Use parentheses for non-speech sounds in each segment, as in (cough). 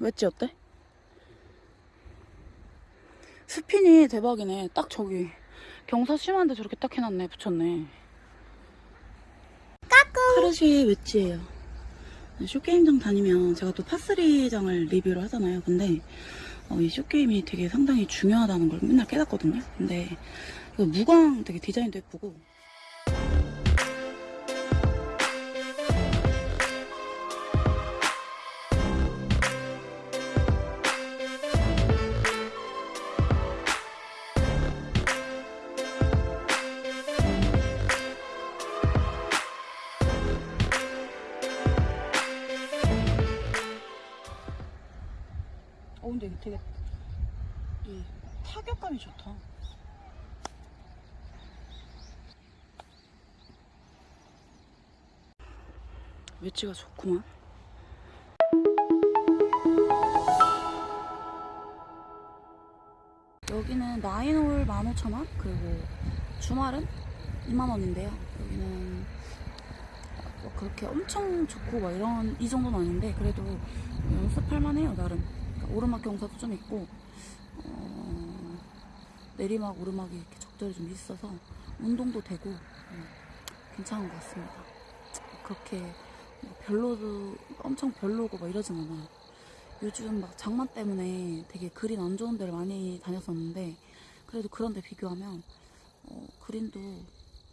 웨지 어때? 스핀이 대박이네. 딱 저기 경사 심한데 저렇게 딱 해놨네. 붙였네. 카르시의 웨지예요. 쇼게임장 다니면 제가 또 파3장을 리뷰를 하잖아요. 근데 어, 이 쇼게임이 되게 상당히 중요하다는 걸 맨날 깨닫거든요. 근데 무광 되게 디자인도 예쁘고 되게 이 타격감이 좋다. 위치가 좋구만. 여기는 나인홀 15,000원 그리고 주말은 2만원인데요. 여기는 뭐 그렇게 엄청 좋고 막 이런 이 정도는 아닌데 그래도 연습할 만해요 나름. 오르막 경사도 좀 있고 어, 내리막 오르막이 이렇게 적절히 좀 있어서 운동도 되고 음, 괜찮은 것 같습니다. 그렇게 뭐 별로도 엄청 별로고 막 이러진 않아요. 요즘 막 장마 때문에 되게 그린 안 좋은 데를 많이 다녔었는데 그래도 그런 데 비교하면 어, 그린도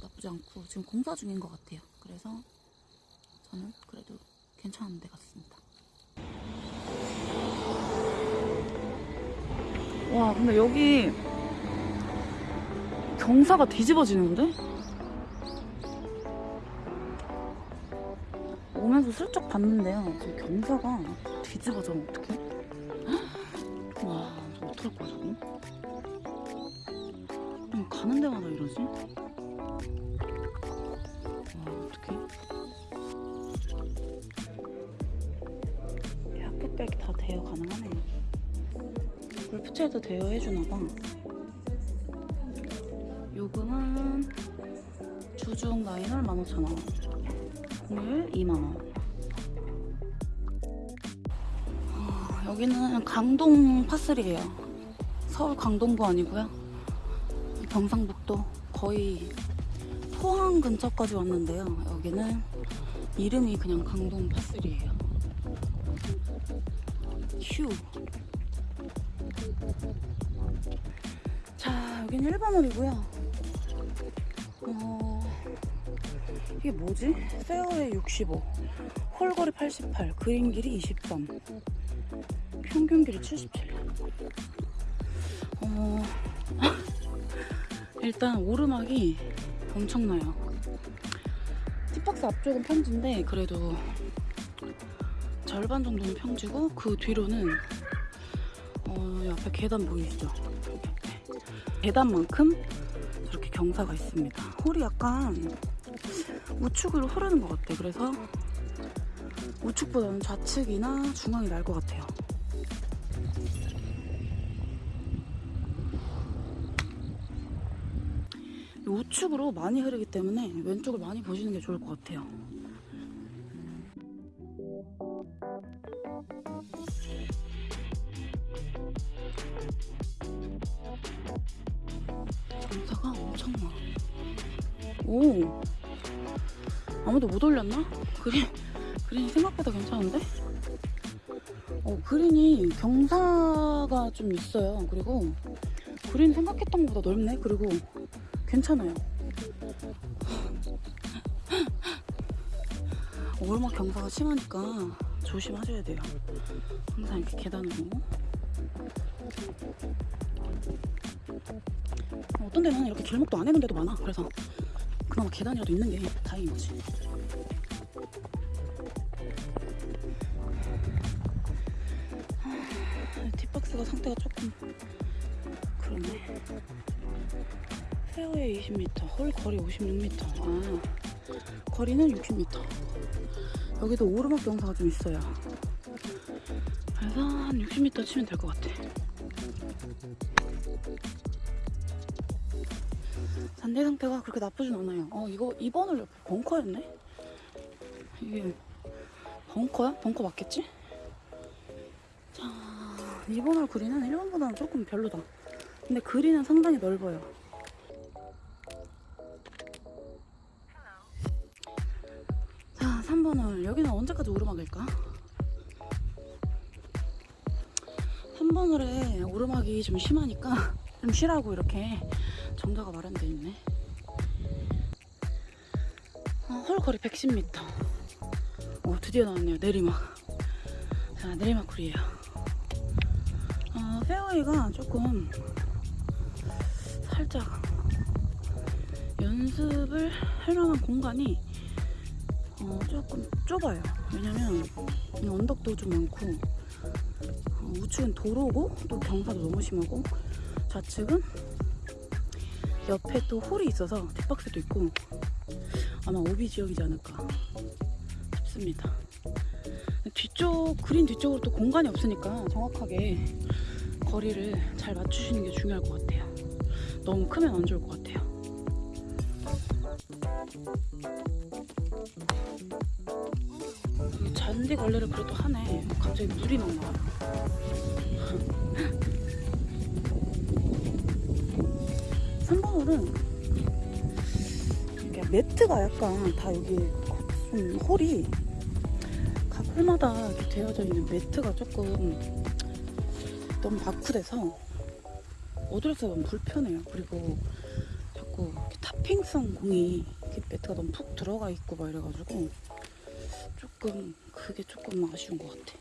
나쁘지 않고 지금 공사 중인 것 같아요. 그래서 저는 그래도 괜찮은 데 같습니다. 와 근데 여기 경사가 뒤집어지는데? 오면서 슬쩍 봤는데요. 저 경사가 뒤집어져면 어떡해? (gasps) 와, 저 어떡할 거야, 저거? 그냥 가는 데마다 이러지? 와, 어떡해? 핫팩백이 다 대여 가능하네. 골 프채도 대여해주나봐. 요금은 주중 라인을 15,000원. 공휴일 2만원. 아, 여기는 강동 파슬이에요. 서울 강동구 아니고요. 경상북도 거의 포항 근처까지 왔는데요. 여기는 이름이 그냥 강동 파슬이에요. 휴. 여기는 1번홀이고요. 어, 이게 뭐지? 페어웨이 65, 홀거리 88, 그린 길이 23, 평균 길이 77. 어, (laughs) 일단 오르막이 엄청나요. 티박스 앞쪽은 평지인데 그래도 절반 정도는 평지고 그 뒤로는 어, 옆에 계단 보이시죠? 계단만큼 저렇게 경사가 있습니다. 홀이 약간 우측으로 흐르는 것 같아. 그래서 우측보다는 좌측이나 중앙이 날 것 같아요. 이 우측으로 많이 흐르기 때문에 왼쪽을 많이 보시는 게 좋을 것 같아요. 아무도 못 올렸나? 그린, 그린이 생각보다 괜찮은데? 어, 그린이 경사가 좀 있어요. 그리고 그린 생각했던 것보다 넓네? 그리고 괜찮아요. 오르막 경사가 심하니까 조심하셔야 돼요. 항상 이렇게 계단으로. 어떤 데는 이렇게 길목도 안 해놓은 데도 많아. 그래서 그나마 계단이라도 있는 게 다행인 거지. 하, 뒷박스가 상태가 조금 그러네. 페어웨이 20m, 홀 거리 56m. 아, 거리는 60m. 여기도 오르막 경사가 좀 있어요. 그래서 한 60m 치면 될 것 같아. 잔디 상태가 그렇게 나쁘진 않아요. 어, 이거 2번을 옆에 벙커였네? 이게 벙커야? 벙커 맞겠지? 2번 홀 그린은 1번보다는 조금 별로다. 근데 그린은 상당히 넓어요. 자, 3번 홀. 여기는 언제까지 오르막일까? 3번 홀에 오르막이 좀 심하니까 (laughs) 좀 쉬라고 이렇게 정자가 마련되어 있네. 어, 홀 거리 110m. 오, 드디어 나왔네요. 내리막. 자, 내리막 홀이에요. 어, 페어웨이가 조금 살짝 연습을 할 만한 공간이 어, 조금 좁아요. 왜냐면 이 언덕도 좀 많고 어, 우측은 도로고 또 경사도 너무 심하고 좌측은 옆에 또 홀이 있어서 뒷박스도 있고 아마 오비 지역이지 않을까 싶습니다. 뒤쪽 그린 뒤쪽으로 또 공간이 없으니까 정확하게 거리를 잘 맞추시는 게 중요할 것 같아요. 너무 크면 안 좋을 것 같아요. 이 잔디 걸레를 그래도 하네. 갑자기 물이 막 나와요. 3번 홀은 이게 매트가 약간 다 여기 좀 홀이 각 홀마다 이렇게 되어져 있는 매트가 조금 너무 바쿠돼서 어드레스가 너무 불편해요. 그리고 자꾸 이렇게 타핑성 공이 매트가 너무 푹 들어가 있고 막 이래가지고 조금 그게 조금 아쉬운 것 같아.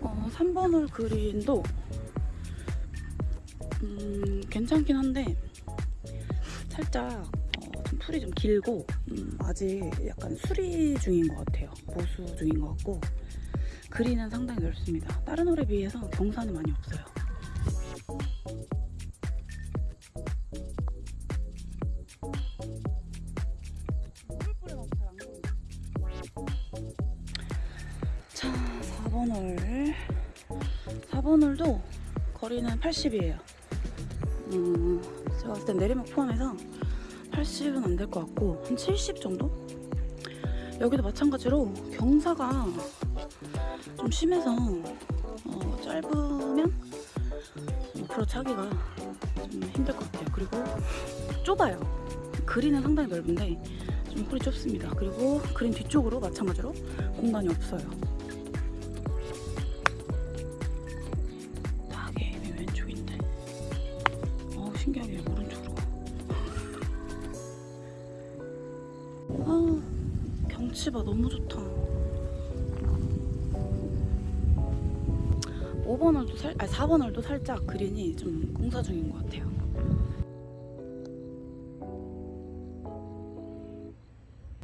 어, 3번 홀 그린도 음, 괜찮긴 한데 살짝 어, 좀 풀이 좀 길고 음, 아직 약간 수리 중인 것 같아요. 보수 중인 것 같고 그린은 상당히 넓습니다. 다른 홀에 비해서 경사는 많이 없어요. 자, 4번 홀. 4번 홀도 거리는 80이에요. 음, 제가 봤을 땐 내리막 포함해서 80은 안 될 것 같고 한 70 정도? 여기도 마찬가지로 경사가 좀 심해서 어, 짧으면 앞으로 차기가 좀 힘들 것 같아요. 그리고 좁아요. 그린은 상당히 넓은데 좀 홀이 좁습니다. 그리고 그린 뒤쪽으로 마찬가지로 공간이 없어요. 봐 너무 좋다. 5번 홀도 살, 아니 4번 홀도 살짝 그린이 좀 공사 중인 것 같아요.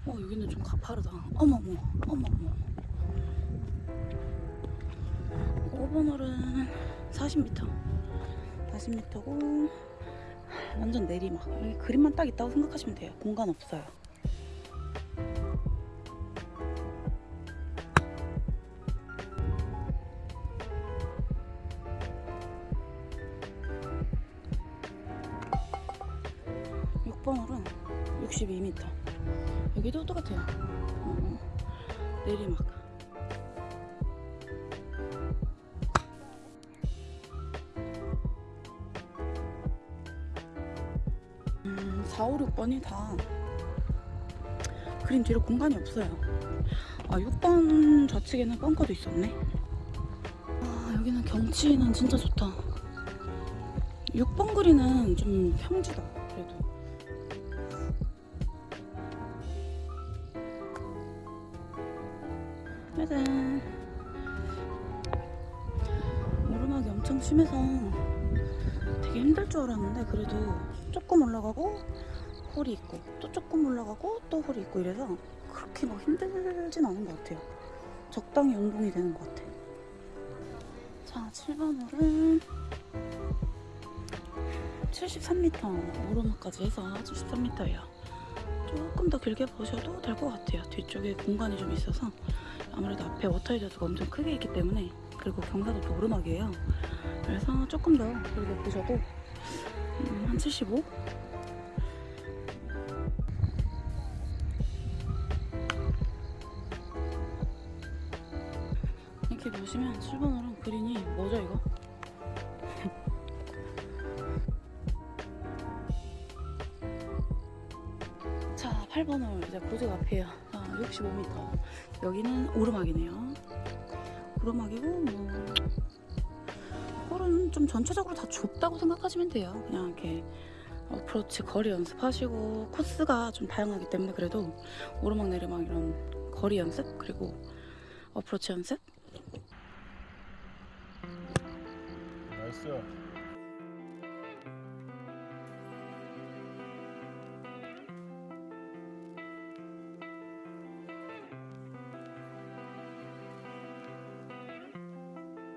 어 여기는 좀 가파르다. 어머머 어머머. 5번 홀은 40m. 40m고 완전 내리막. 여기 그림만 딱 있다고 생각하시면 돼요. 공간 없어요. 같아요. 어, 내리막. 음, 4, 5, 6번이 다 그림 뒤로 공간이 없어요. 아, 6번 좌측에는 벙커도 있었네. 아, 여기는 경치는 진짜 좋다. 6번 그리는 좀 평지다, 짜잔. 오르막이 엄청 심해서 되게 힘들 줄 알았는데 그래도 조금 올라가고 홀이 있고 또 조금 올라가고 또 홀이 있고 이래서 그렇게 막 힘들진 않은 것 같아요. 적당히 운동이 되는 것 같아. 자, 7번 홀은 73m 오르막까지 해서 73m예요. 조금 더 길게 보셔도 될 것 같아요. 뒤쪽에 공간이 좀 있어서 아무래도 앞에 워터헤저드가 엄청 크게 있기 때문에 그리고 경사도 또 오르막이에요. 그래서 조금 더 길게 보셔도 음, 한 75? 이렇게 보시면 7번홀은 그린이 뭐죠 이거? (laughs) 자 8번홀 이제 고지 앞이에요 자 65m 여기는 오르막이네요. 오르막이고 뭐 홀은 좀 전체적으로 다 좁다고 생각하시면 돼요. 그냥 이렇게 어프로치 거리 연습하시고 코스가 좀 다양하기 때문에 그래도 오르막 내리막 이런 거리 연습 그리고 어프로치 연습. nice.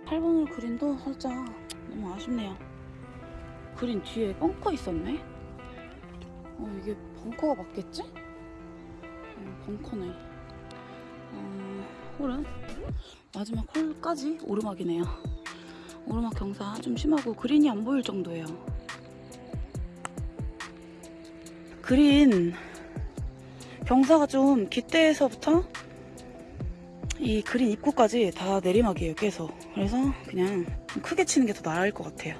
팔번홀 그린도 살짝 너무 아쉽네요. 그린 뒤에 벙커 있었네? 어, 이게 벙커가 맞겠지? 어, 벙커네. 어, 홀은 마지막 홀까지 오르막이네요. 오르막 경사 좀 심하고 그린이 안 보일 정도예요. 그린 경사가 좀 깃대에서부터 이 그린 입구까지 다 내리막이에요 계속. 그래서 그냥 좀 크게 치는 게 더 나을 것 같아요